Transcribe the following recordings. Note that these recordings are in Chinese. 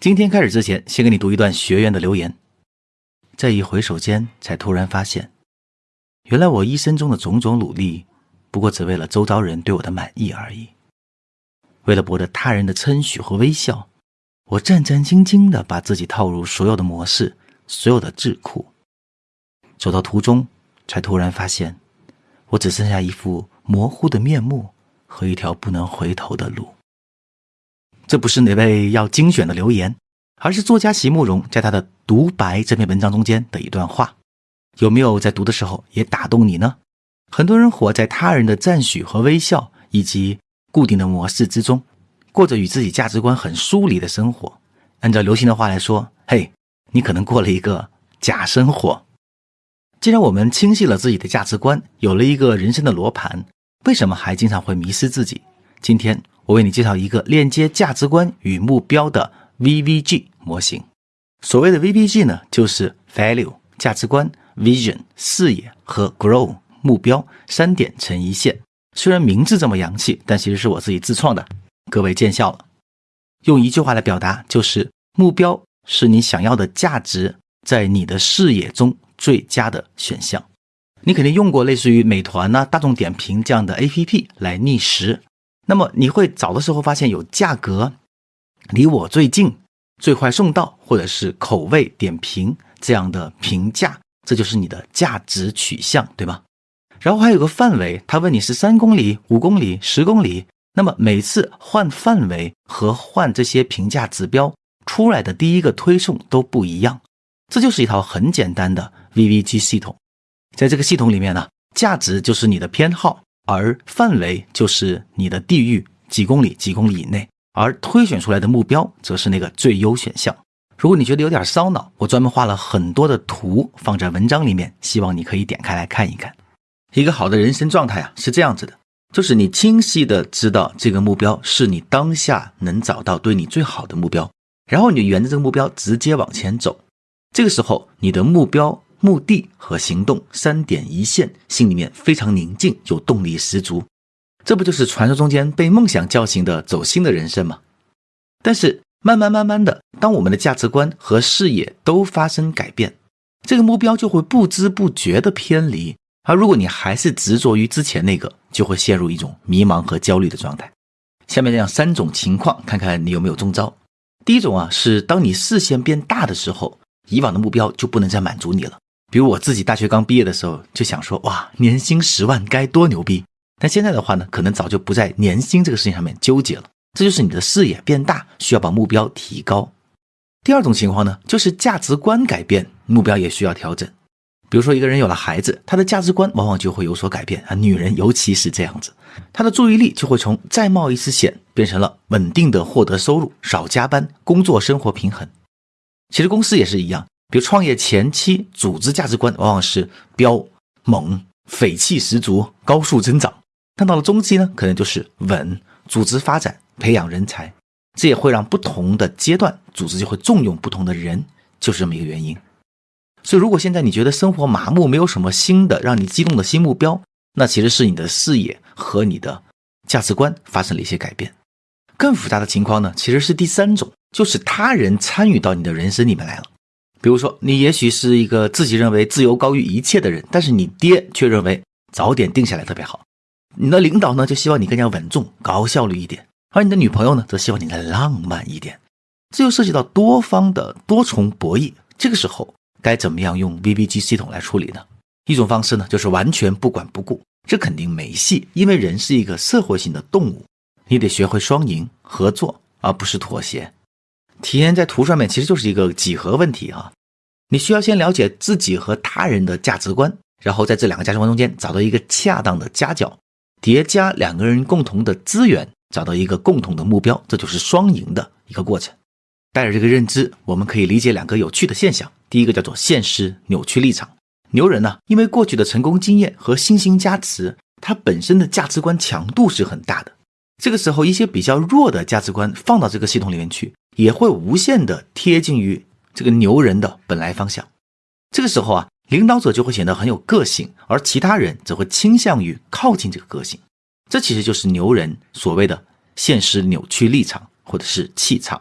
今天开始之前，先给你读一段学员的留言。在一回首间，才突然发现，原来我一生中的种种努力，不过只为了周遭人对我的满意而已。为了博得他人的称许和微笑，我战战兢兢地把自己套入所有的模式、所有的智库。走到途中，才突然发现，我只剩下一副模糊的面目和一条不能回头的路。这不是哪位要精选的留言，而是作家席慕容在他的独白这篇文章中间的一段话。有没有在读的时候也打动你呢？很多人活在他人的赞许和微笑以及固定的模式之中，过着与自己价值观很疏离的生活。按照流行的话来说，嘿，你可能过了一个假生活。既然我们清晰了自己的价值观，有了一个人生的罗盘，为什么还经常会迷失自己？今天。我为你介绍一个链接价值观与目标的 VVG 模型。所谓的 VVG 呢，就是 Value 价值观、Vision 视野和 Grow 目标三点成一线。虽然名字这么洋气，但其实是我自己自创的。各位见笑了。用一句话来表达，就是目标是你想要的价值在你的视野中最佳的选项。你肯定用过类似于美团呐、大众点评这样的 APP 来觅食。那么你会找的时候发现有价格离我最近、最快送到，或者是口味点评这样的评价，这就是你的价值取向，对吗？然后还有个范围，他问你是三公里、五公里、十公里，那么每次换范围和换这些评价指标出来的第一个推送都不一样，这就是一套很简单的 VVG 系统。在这个系统里面呢，价值就是你的偏好。而范围就是你的地域几公里几公里以内，而推选出来的目标则是那个最优选项。如果你觉得有点烧脑，我专门画了很多的图放在文章里面，希望你可以点开来看一看。一个好的人生状态啊是这样子的，就是你清晰的知道这个目标是你当下能找到对你最好的目标，然后你就沿着这个目标直接往前走。这个时候你的目标。目的和行动三点一线，心里面非常宁静，有动力十足，这不就是传说中间被梦想叫醒的走心的人生吗？但是慢慢慢慢的，当我们的价值观和视野都发生改变，这个目标就会不知不觉的偏离。而如果你还是执着于之前那个，就会陷入一种迷茫和焦虑的状态。下面这样三种情况，看看你有没有中招。第一种啊，是当你视线变大的时候，以往的目标就不能再满足你了。比如我自己大学刚毕业的时候就想说，哇，年薪十万该多牛逼！但现在的话呢，可能早就不在年薪这个事情上面纠结了。这就是你的视野变大，需要把目标提高。第二种情况呢，就是价值观改变，目标也需要调整。比如说一个人有了孩子，他的价值观往往就会有所改变啊，女人尤其是这样子，她的注意力就会从再冒一次险变成了稳定的获得收入、少加班、工作生活平衡。其实公司也是一样。比如创业前期，组织价值观往往是彪猛、匪气十足、高速增长；但到了中期呢，可能就是稳、组织发展、培养人才。这也会让不同的阶段，组织就会重用不同的人，就是这么一个原因。所以，如果现在你觉得生活麻木，没有什么新的让你激动的新目标，那其实是你的视野和你的价值观发生了一些改变。更复杂的情况呢，其实是第三种，就是他人参与到你的人生里面来了。比如说，你也许是一个自己认为自由高于一切的人，但是你爹却认为早点定下来特别好。你的领导呢，就希望你更加稳重、高效率一点，而你的女朋友呢，则希望你再浪漫一点。这就涉及到多方的多重博弈。这个时候该怎么样用 VBG 系统来处理呢？一种方式呢，就是完全不管不顾，这肯定没戏，因为人是一个社会性的动物，你得学会双赢合作，而不是妥协。体验在图上面其实就是一个几何问题啊，你需要先了解自己和他人的价值观，然后在这两个价值观中间找到一个恰当的夹角，叠加两个人共同的资源，找到一个共同的目标，这就是双赢的一个过程。带着这个认知，我们可以理解两个有趣的现象。第一个叫做现实扭曲立场，牛人呢，因为过去的成功经验和星星加持，他本身的价值观强度是很大的。这个时候，一些比较弱的价值观放到这个系统里面去。也会无限的贴近于这个牛人的本来方向，这个时候啊，领导者就会显得很有个性，而其他人则会倾向于靠近这个个性。这其实就是牛人所谓的现实扭曲立场或者是气场。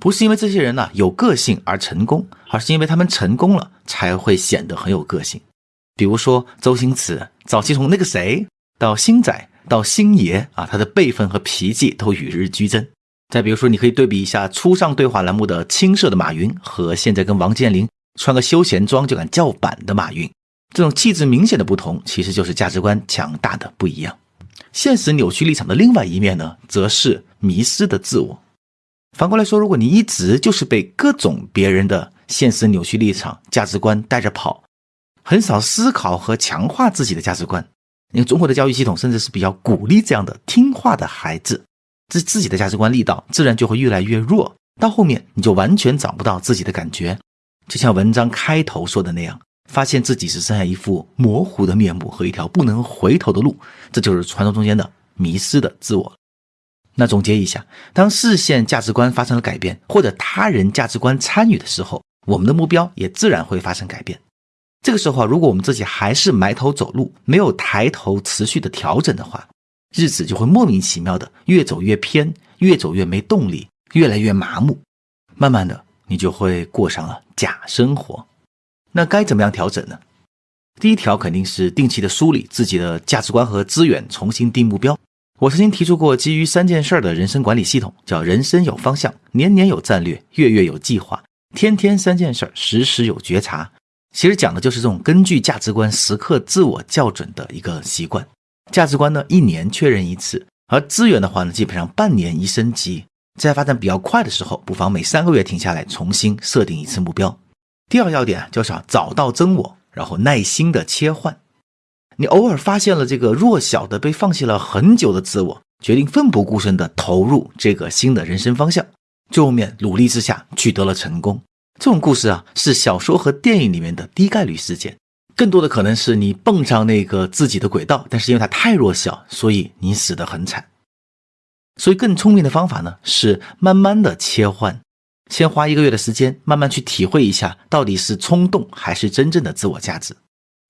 不是因为这些人呢有个性而成功，而是因为他们成功了才会显得很有个性。比如说周星驰，早期从那个谁到星仔到星爷啊，他的辈分和脾气都与日俱增。再比如说，你可以对比一下初上对话栏目的青涩的马云和现在跟王健林穿个休闲装就敢叫板的马云，这种气质明显的不同，其实就是价值观强大的不一样。现实扭曲立场的另外一面呢，则是迷失的自我。反过来说，如果你一直就是被各种别人的现实扭曲立场、价值观带着跑，很少思考和强化自己的价值观，因为中国的教育系统甚至是比较鼓励这样的听话的孩子。自自己的价值观力道自然就会越来越弱，到后面你就完全找不到自己的感觉，就像文章开头说的那样，发现自己只剩下一副模糊的面目和一条不能回头的路，这就是传说中间的迷失的自我。那总结一下，当视线价值观发生了改变，或者他人价值观参与的时候，我们的目标也自然会发生改变。这个时候啊，如果我们自己还是埋头走路，没有抬头持续的调整的话，日子就会莫名其妙的越走越偏，越走越没动力，越来越麻木。慢慢的，你就会过上了假生活。那该怎么样调整呢？第一条肯定是定期的梳理自己的价值观和资源，重新定目标。我曾经提出过基于三件事的人生管理系统，叫人生有方向，年年有战略，月月有计划，天天三件事，时时有觉察。其实讲的就是这种根据价值观时刻自我校准的一个习惯。价值观呢，一年确认一次；而资源的话呢，基本上半年一升级。在发展比较快的时候，不妨每三个月停下来，重新设定一次目标。第二要点就是要找到真我，然后耐心的切换。你偶尔发现了这个弱小的、被放弃了很久的自我，决定奋不顾身的投入这个新的人生方向，最后面努力之下取得了成功。这种故事啊，是小说和电影里面的低概率事件。更多的可能是你蹦上那个自己的轨道，但是因为它太弱小，所以你死得很惨。所以更聪明的方法呢，是慢慢的切换，先花一个月的时间，慢慢去体会一下到底是冲动还是真正的自我价值。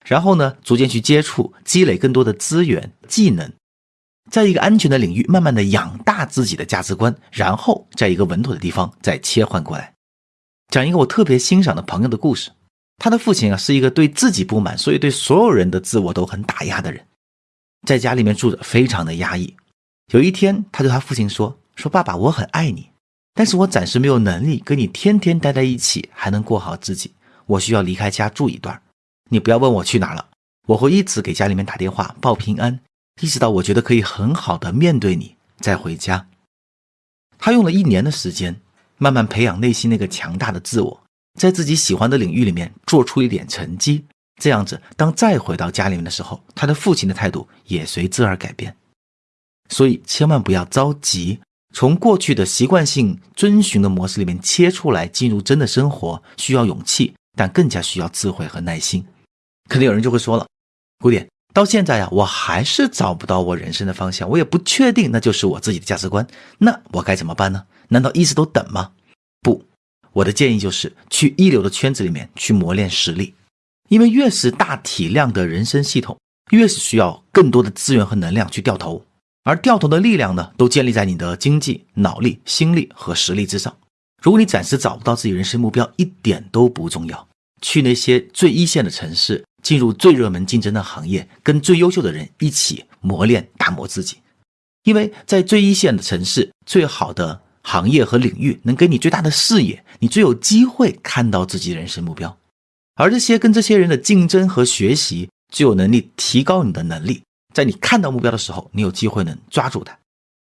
然后呢，逐渐去接触，积累更多的资源、技能，在一个安全的领域，慢慢的养大自己的价值观，然后在一个稳妥的地方再切换过来。讲一个我特别欣赏的朋友的故事。他的父亲啊是一个对自己不满，所以对所有人的自我都很打压的人，在家里面住着非常的压抑。有一天，他对他父亲说：“说爸爸，我很爱你，但是我暂时没有能力跟你天天待在一起，还能过好自己。我需要离开家住一段，你不要问我去哪了，我会一直给家里面打电话报平安，一直到我觉得可以很好的面对你再回家。”他用了一年的时间，慢慢培养内心那个强大的自我。在自己喜欢的领域里面做出一点成绩，这样子，当再回到家里面的时候，他的父亲的态度也随之而改变。所以千万不要着急，从过去的习惯性遵循的模式里面切出来，进入真的生活需要勇气，但更加需要智慧和耐心。肯定有人就会说了，古典到现在呀，我还是找不到我人生的方向，我也不确定那就是我自己的价值观，那我该怎么办呢？难道一直都等吗？不。我的建议就是去一流的圈子里面去磨练实力，因为越是大体量的人生系统，越是需要更多的资源和能量去掉头，而掉头的力量呢，都建立在你的经济、脑力、心力和实力之上。如果你暂时找不到自己人生目标，一点都不重要，去那些最一线的城市，进入最热门竞争的行业，跟最优秀的人一起磨练、打磨自己，因为在最一线的城市，最好的。行业和领域能给你最大的视野，你最有机会看到自己人生目标。而这些跟这些人的竞争和学习，就有能力提高你的能力。在你看到目标的时候，你有机会能抓住它。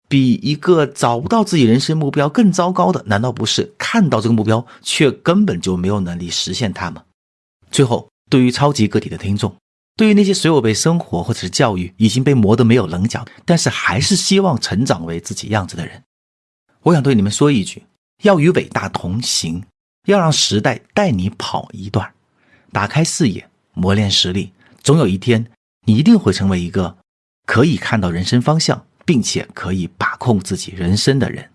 比一个找不到自己人生目标更糟糕的，难道不是看到这个目标却根本就没有能力实现它吗？最后，对于超级个体的听众，对于那些所有被生活或者是教育已经被磨得没有棱角，但是还是希望成长为自己样子的人。我想对你们说一句：要与伟大同行，要让时代带你跑一段，打开视野，磨练实力。总有一天，你一定会成为一个可以看到人生方向，并且可以把控自己人生的人。